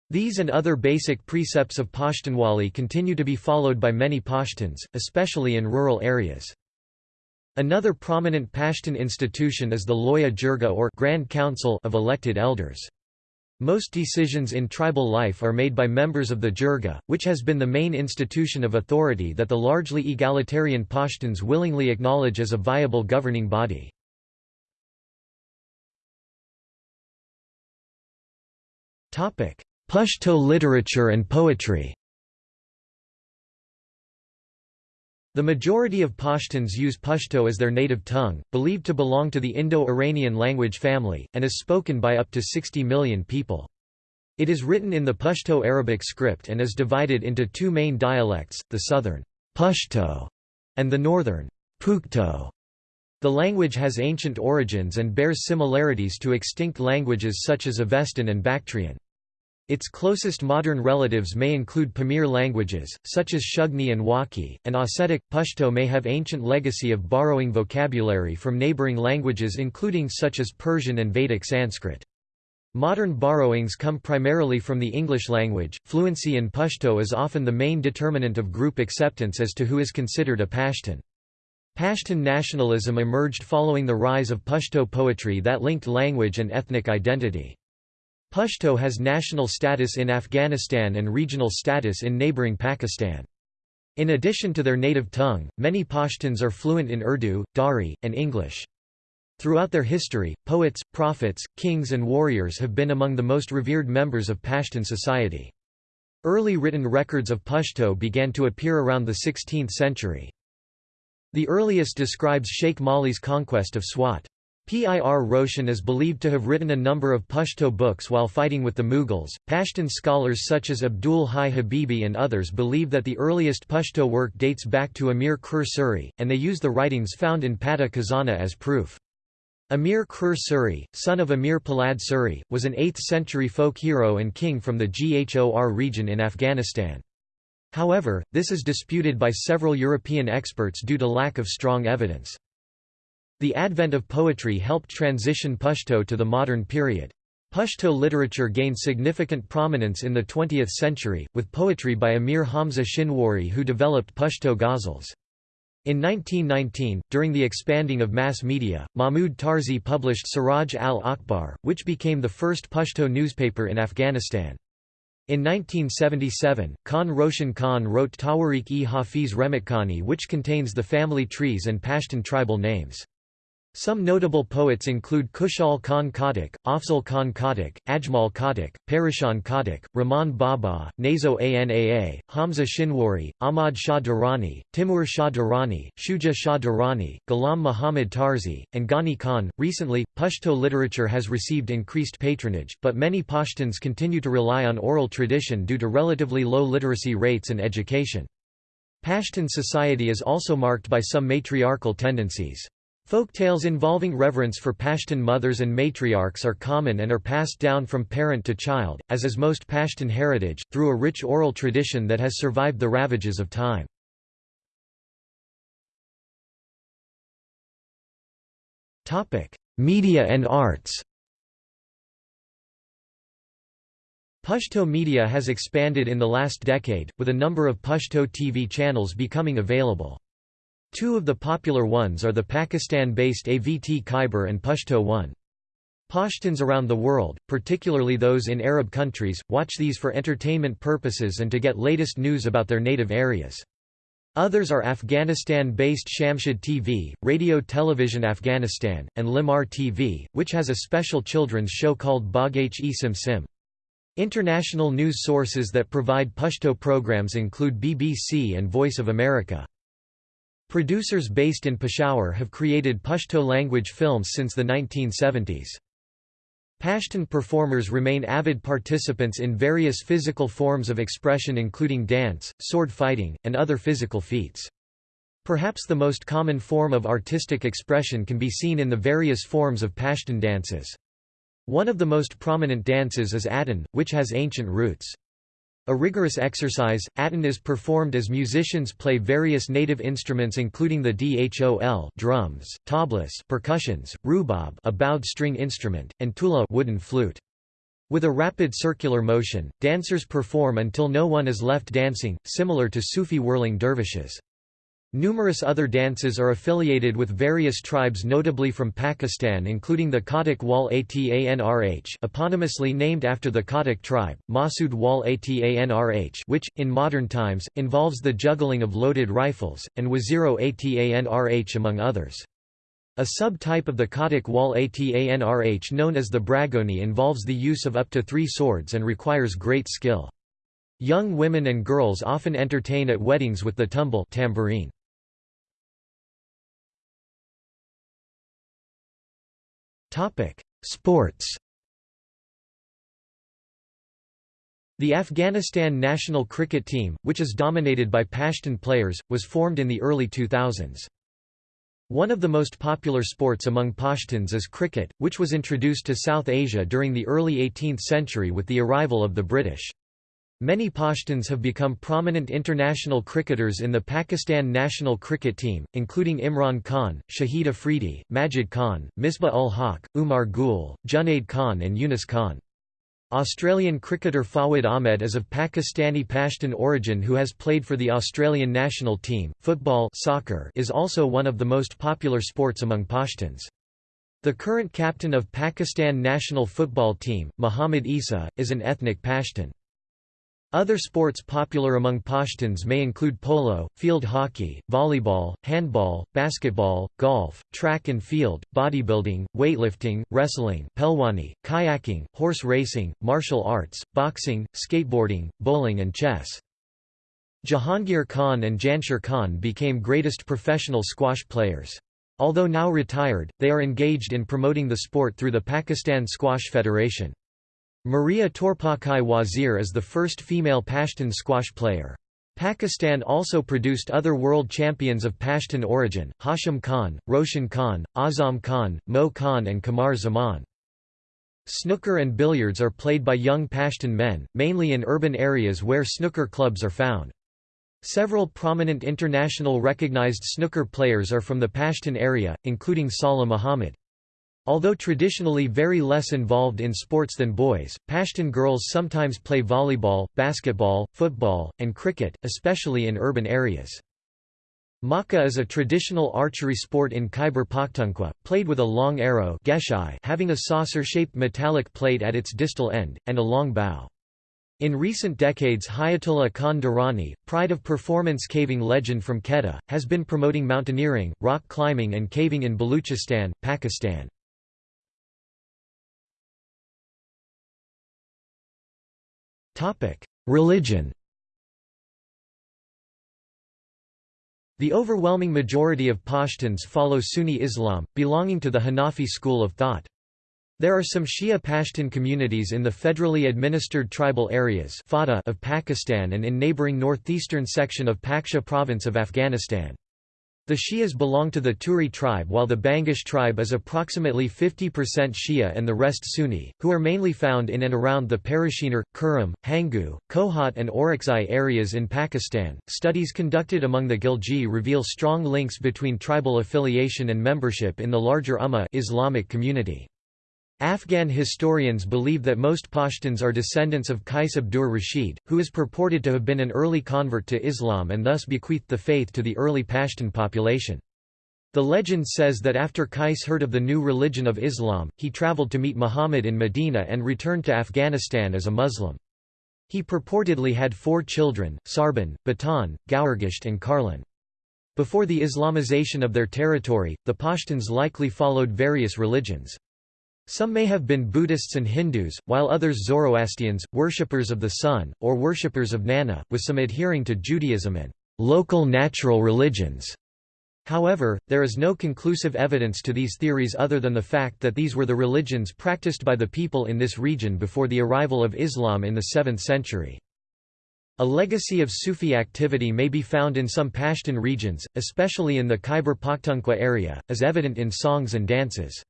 These and other basic precepts of Pashtunwali continue to be followed by many Pashtuns, especially in rural areas. Another prominent Pashtun institution is the Loya Jirga or Grand Council of elected elders. Most decisions in tribal life are made by members of the Jirga, which has been the main institution of authority that the largely egalitarian Pashtuns willingly acknowledge as a viable governing body. Pashto literature and poetry The majority of Pashtuns use Pashto as their native tongue, believed to belong to the Indo-Iranian language family, and is spoken by up to 60 million people. It is written in the Pashto Arabic script and is divided into two main dialects, the southern Pashto and the northern Pukhto. The language has ancient origins and bears similarities to extinct languages such as Avestan and Bactrian. Its closest modern relatives may include Pamir languages, such as Shugni and Wakhi, and Ossetic. Pashto may have ancient legacy of borrowing vocabulary from neighboring languages including such as Persian and Vedic Sanskrit. Modern borrowings come primarily from the English language. Fluency in Pashto is often the main determinant of group acceptance as to who is considered a Pashtun. Pashtun nationalism emerged following the rise of Pashto poetry that linked language and ethnic identity. Pashto has national status in Afghanistan and regional status in neighboring Pakistan. In addition to their native tongue, many Pashtuns are fluent in Urdu, Dari, and English. Throughout their history, poets, prophets, kings and warriors have been among the most revered members of Pashtun society. Early written records of Pashto began to appear around the 16th century. The earliest describes Sheikh Mali's conquest of Swat. Pir Roshan is believed to have written a number of Pashto books while fighting with the Mughals. Pashtun scholars such as Abdul Hai Habibi and others believe that the earliest Pashto work dates back to Amir Kror Suri, and they use the writings found in Pata Khazana as proof. Amir Kror Suri, son of Amir Polad Suri, was an 8th-century folk hero and king from the Ghor region in Afghanistan. However, this is disputed by several European experts due to lack of strong evidence. The advent of poetry helped transition Pashto to the modern period. Pashto literature gained significant prominence in the 20th century, with poetry by Amir Hamza Shinwari who developed Pashto ghazals. In 1919, during the expanding of mass media, Mahmud Tarzi published Siraj al-Akhbar, which became the first Pashto newspaper in Afghanistan. In 1977, Khan Roshan Khan wrote Tawarik-e Hafiz Rehmatkhani which contains the family trees and Pashtun tribal names. Some notable poets include Khushal Khan Khattak, Afzal Khan Khattak, Ajmal Khattak, Parishan Khattak, Rahman Baba, Nazo Anaa, Hamza Shinwari, Ahmad Shah Durrani, Timur Shah Durrani, Shuja Shah Durrani, Ghulam Muhammad Tarzi, and Ghani Khan. Recently, Pashto literature has received increased patronage, but many Pashtuns continue to rely on oral tradition due to relatively low literacy rates and education. Pashtun society is also marked by some matriarchal tendencies. Folktales involving reverence for Pashtun mothers and matriarchs are common and are passed down from parent to child, as is most Pashtun heritage, through a rich oral tradition that has survived the ravages of time. Media and arts Pashto media has expanded in the last decade, with a number of Pashto TV channels becoming available. Two of the popular ones are the Pakistan-based AVT Khyber and Pashto One. Pashtuns around the world, particularly those in Arab countries, watch these for entertainment purposes and to get latest news about their native areas. Others are Afghanistan-based Shamshad TV, Radio Television Afghanistan, and Lemar TV, which has a special children's show called Bagh-e Sim Sim. International news sources that provide Pashto programs include BBC and Voice of America. Producers based in Peshawar have created Pashto-language films since the 1970s. Pashtun performers remain avid participants in various physical forms of expression including dance, sword fighting, and other physical feats. Perhaps the most common form of artistic expression can be seen in the various forms of Pashtun dances. One of the most prominent dances is Atan, which has ancient roots. A rigorous exercise, Atan is performed as musicians play various native instruments including the dhol drums, tablas percussions, rubab a bowed string instrument, and tula wooden flute. With a rapid circular motion, dancers perform until no one is left dancing, similar to Sufi whirling dervishes. Numerous other dances are affiliated with various tribes notably from Pakistan including the Khattak Wal Atanrh eponymously named after the Khattak tribe, Masood Wal Atanrh which, in modern times, involves the juggling of loaded rifles, and Waziro Atanrh among others. A subtype of the Khattak Wal Atanrh known as the Bragoni involves the use of up to three swords and requires great skill. Young women and girls often entertain at weddings with the tumbal tambourine. Topic: Sports. The Afghanistan national cricket team, which is dominated by Pashtun players, was formed in the early 2000s. One of the most popular sports among Pashtuns is cricket, which was introduced to South Asia during the early 18th century with the arrival of the British. Many Pashtuns have become prominent international cricketers in the Pakistan national cricket team, including Imran Khan, Shahid Afridi, Majid Khan, Misbah ul Haq, Umar Gul, Junaid Khan and Yunus Khan. Australian cricketer Fawad Ahmed is of Pakistani Pashtun origin who has played for the Australian national team. Football soccer is also one of the most popular sports among Pashtuns. The current captain of Pakistan national football team, Muhammad Isa, is an ethnic Pashtun. Other sports popular among Pashtuns may include polo, field hockey, volleyball, handball, basketball, golf, track and field, bodybuilding, weightlifting, wrestling, pelwani, kayaking, horse racing, martial arts, boxing, skateboarding, bowling and chess. Jahangir Khan and Jansher Khan became greatest professional squash players. Although now retired, they are engaged in promoting the sport through the Pakistan Squash Federation. Maria Torpakai Wazir is the first female Pashtun squash player. Pakistan also produced other world champions of Pashtun origin, Hashim Khan, Roshan Khan, Azam Khan, Mo Khan and Qamar Zaman. Snooker and billiards are played by young Pashtun men, mainly in urban areas where snooker clubs are found. Several prominent international recognized snooker players are from the Pashtun area, including Salah Muhammad. Although traditionally very less involved in sports than boys, Pashtun girls sometimes play volleyball, basketball, football, and cricket, especially in urban areas. Maka is a traditional archery sport in Khyber Pakhtunkhwa, played with a long arrow having a saucer-shaped metallic plate at its distal end, and a long bow. In recent decades Hayatullah Khan Durrani, pride of performance caving legend from Quetta, has been promoting mountaineering, rock climbing and caving in Baluchistan, Pakistan. Religion The overwhelming majority of Pashtuns follow Sunni Islam, belonging to the Hanafi school of thought. There are some Shia Pashtun communities in the federally administered tribal areas of Pakistan and in neighboring northeastern section of Paktia province of Afghanistan. The Shias belong to the Turi tribe while the Bangash tribe is approximately 50% Shia and the rest Sunni, who are mainly found in and around the Parachinar, Kurram, Hangu, Kohat and Orakzai areas in Pakistan. Studies conducted among the Ghilji reveal strong links between tribal affiliation and membership in the larger Ummah Islamic community. Afghan historians believe that most Pashtuns are descendants of Qais Abdur Rashid, who is purported to have been an early convert to Islam and thus bequeathed the faith to the early Pashtun population. The legend says that after Qais heard of the new religion of Islam, he travelled to meet Muhammad in Medina and returned to Afghanistan as a Muslim. He purportedly had four children, Sarban, Batan, Gaurgisht and Karlan. Before the Islamization of their territory, the Pashtuns likely followed various religions. Some may have been Buddhists and Hindus, while others Zoroastrians, worshippers of the sun, or worshippers of Nana, with some adhering to Judaism and local natural religions. However, there is no conclusive evidence to these theories other than the fact that these were the religions practiced by the people in this region before the arrival of Islam in the 7th century. A legacy of Sufi activity may be found in some Pashtun regions, especially in the Khyber Pakhtunkhwa area, as evident in songs and dances.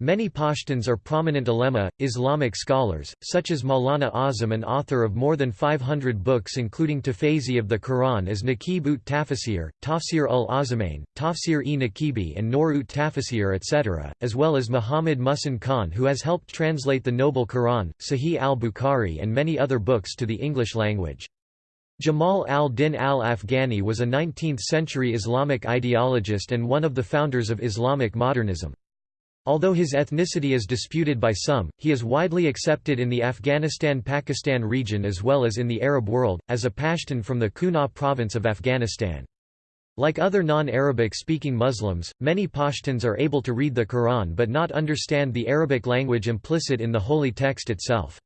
Many Pashtuns are prominent ulema, Islamic scholars, such as Maulana Azam an author of more than 500 books including Tafsiri of the Quran as Naqib ut Tafsir, Tafsir ul Azamain, Tafsir-e-Naqibi and Nur ut Tafsir etc., as well as Muhammad Muhsin Khan who has helped translate the Noble Quran, Sahih al-Bukhari and many other books to the English language. Jamal al-Din al-Afghani was a 19th-century Islamic ideologist and one of the founders of Islamic modernism. Although his ethnicity is disputed by some, he is widely accepted in the Afghanistan-Pakistan region as well as in the Arab world, as a Pashtun from the Kunar province of Afghanistan. Like other non-Arabic speaking Muslims, many Pashtuns are able to read the Quran but not understand the Arabic language implicit in the holy text itself.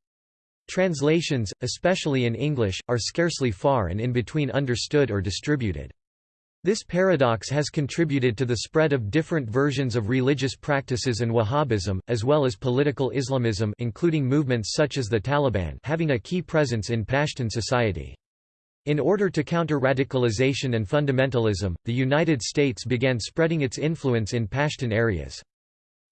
Translations, especially in English, are scarcely far and in between understood or distributed. This paradox has contributed to the spread of different versions of religious practices and Wahhabism, as well as political Islamism including movements such as the Taliban having a key presence in Pashtun society. In order to counter radicalization and fundamentalism, the United States began spreading its influence in Pashtun areas.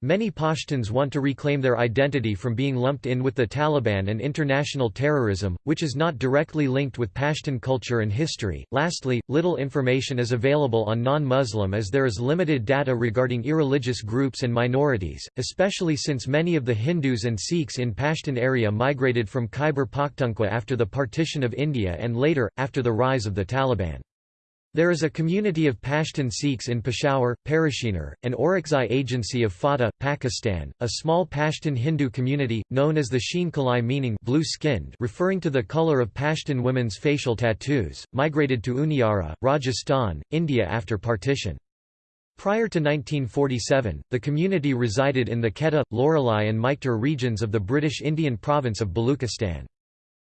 Many Pashtuns want to reclaim their identity from being lumped in with the Taliban and international terrorism, which is not directly linked with Pashtun culture and history. Lastly, little information is available on non Muslim as there is limited data regarding irreligious groups and minorities, especially since many of the Hindus and Sikhs in Pashtun area migrated from Khyber Pakhtunkhwa after the partition of India and later, after the rise of the Taliban. There is a community of Pashtun Sikhs in Peshawar, Parachinar, an Orakzai agency of FATA, Pakistan, a small Pashtun Hindu community, known as the Sheen Kalai meaning blue-skinned referring to the color of Pashtun women's facial tattoos, migrated to Uniara, Rajasthan, India after partition. Prior to 1947, the community resided in the Quetta, Loralai and Maikhtar regions of the British Indian province of Baluchistan.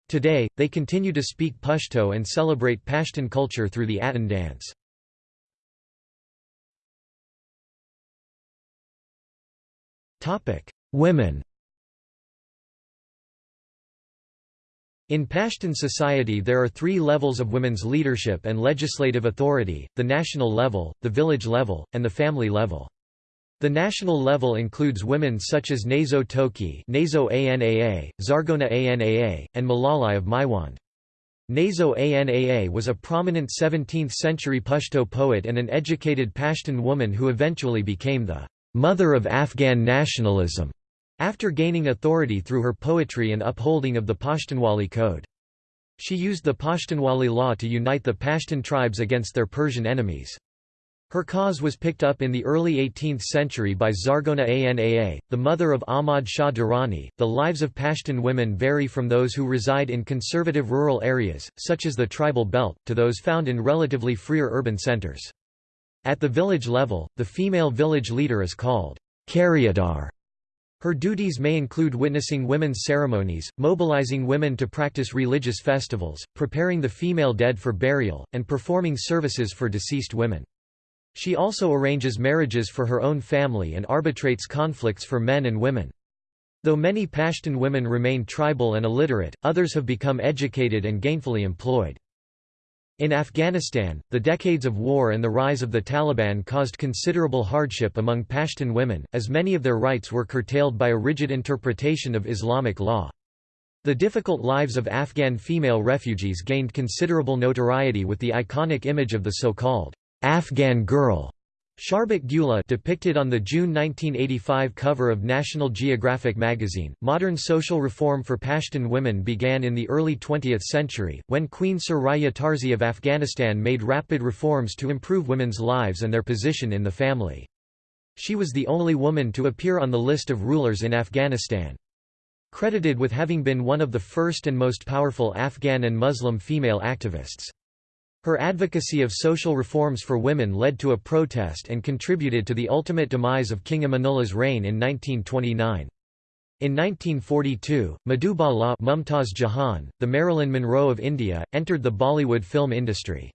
Today, they continue to speak Pashto and celebrate Pashtun culture through the Atan dance. Women In Pashtun society there are three levels of women's leadership and legislative authority, the national level, the village level, and the family level. The national level includes women such as Nazo Tokhi Nazo Anaa, Zargona Anaa, and Malalai of Maiwand. Nazo Anaa was a prominent 17th-century Pashto poet and an educated Pashtun woman who eventually became the «mother of Afghan nationalism» after gaining authority through her poetry and upholding of the Pashtunwali code. She used the Pashtunwali law to unite the Pashtun tribes against their Persian enemies. Her cause was picked up in the early 18th century by Zargona Anaa, the mother of Ahmad Shah Durrani. The lives of Pashtun women vary from those who reside in conservative rural areas, such as the tribal belt, to those found in relatively freer urban centers. At the village level, the female village leader is called Karyadar. Her duties may include witnessing women's ceremonies, mobilizing women to practice religious festivals, preparing the female dead for burial, and performing services for deceased women. She also arranges marriages for her own family and arbitrates conflicts for men and women. Though many Pashtun women remain tribal and illiterate, others have become educated and gainfully employed. In Afghanistan, the decades of war and the rise of the Taliban caused considerable hardship among Pashtun women, as many of their rights were curtailed by a rigid interpretation of Islamic law. The difficult lives of Afghan female refugees gained considerable notoriety with the iconic image of the so-called Afghan Girl Sharbat Gula depicted on the June 1985 cover of National Geographic magazine. Modern social reform for Pashtun women began in the early 20th century, when Queen Suraya Tarzi of Afghanistan made rapid reforms to improve women's lives and their position in the family. She was the only woman to appear on the list of rulers in Afghanistan. Credited with having been one of the first and most powerful Afghan and Muslim female activists. Her advocacy of social reforms for women led to a protest and contributed to the ultimate demise of King Amanullah's reign in 1929. In 1942, Madhubala Mumtaz Jahan, the Marilyn Monroe of India, entered the Bollywood film industry.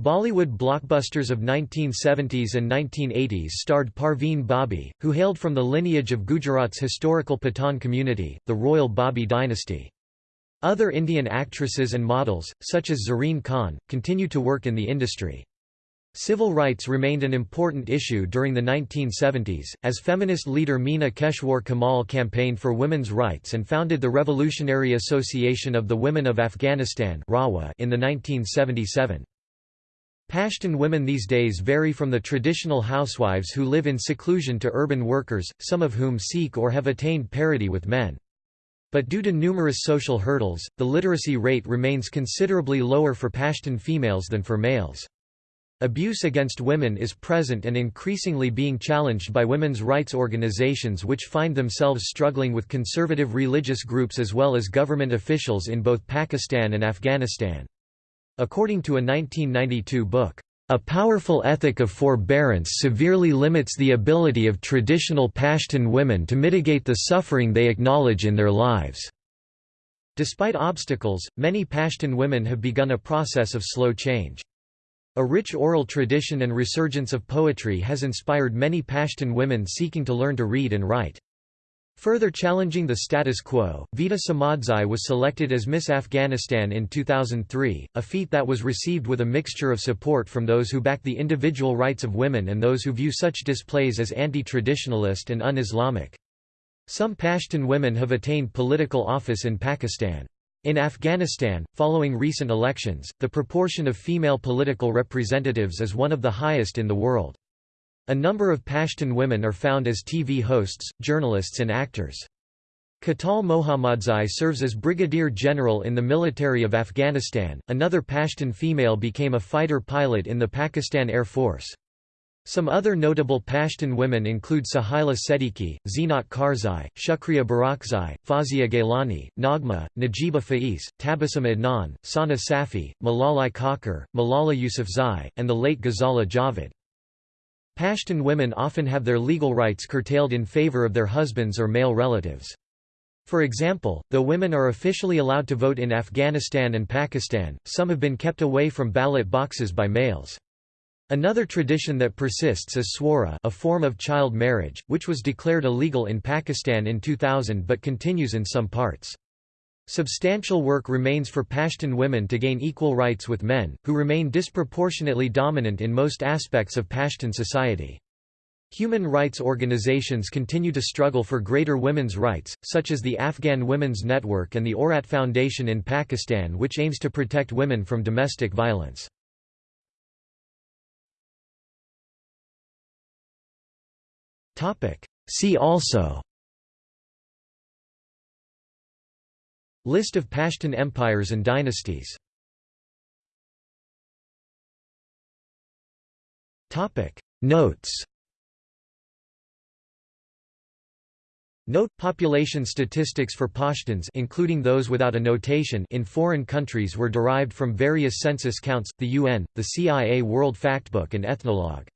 Bollywood blockbusters of 1970s and 1980s starred Parveen Babi, who hailed from the lineage of Gujarat's historical Pathan community, the royal Babi dynasty. Other Indian actresses and models, such as Zareen Khan, continue to work in the industry. Civil rights remained an important issue during the 1970s, as feminist leader Meena Keshwar Kamal campaigned for women's rights and founded the Revolutionary Association of the Women of Afghanistan in the 1977. Pashtun women these days vary from the traditional housewives who live in seclusion to urban workers, some of whom seek or have attained parity with men. But due to numerous social hurdles, the literacy rate remains considerably lower for Pashtun females than for males. Abuse against women is present and increasingly being challenged by women's rights organizations which find themselves struggling with conservative religious groups as well as government officials in both Pakistan and Afghanistan. According to a 1992 book, a powerful ethic of forbearance severely limits the ability of traditional Pashtun women to mitigate the suffering they acknowledge in their lives. Despite obstacles, many Pashtun women have begun a process of slow change. A rich oral tradition and resurgence of poetry has inspired many Pashtun women seeking to learn to read and write. Further challenging the status quo, Vida Samadzai was selected as Miss Afghanistan in 2003, a feat that was received with a mixture of support from those who back the individual rights of women and those who view such displays as anti-traditionalist and un-Islamic. Some Pashtun women have attained political office in Pakistan. In Afghanistan, following recent elections, the proportion of female political representatives is one of the highest in the world. A number of Pashtun women are found as TV hosts, journalists and actors. Khatool Mohammadzai serves as Brigadier General in the military of Afghanistan. Another Pashtun female became a fighter pilot in the Pakistan Air Force. Some other notable Pashtun women include Sahila Siddiqui, Zeenat Karzai, Shukriya Barakzai, Fazia Gailani, Nagma, Najiba Faiz, Tabassum Adnan, Sana Safi, Malalai Kakar, Malala Yousafzai, and the late Ghazala Javed. Pashtun women often have their legal rights curtailed in favor of their husbands or male relatives. For example, though women are officially allowed to vote in Afghanistan and Pakistan, some have been kept away from ballot boxes by males. Another tradition that persists is swara a form of child marriage, which was declared illegal in Pakistan in 2000 but continues in some parts. Substantial work remains for Pashtun women to gain equal rights with men, who remain disproportionately dominant in most aspects of Pashtun society. Human rights organizations continue to struggle for greater women's rights, such as the Afghan Women's Network and the Aurat Foundation in Pakistan which aims to protect women from domestic violence. See also List of Pashtun empires and dynasties. Notes. Note population statistics for Pashtuns including those without a notation in foreign countries were derived from various census counts, the UN, the CIA World Factbook and Ethnologue.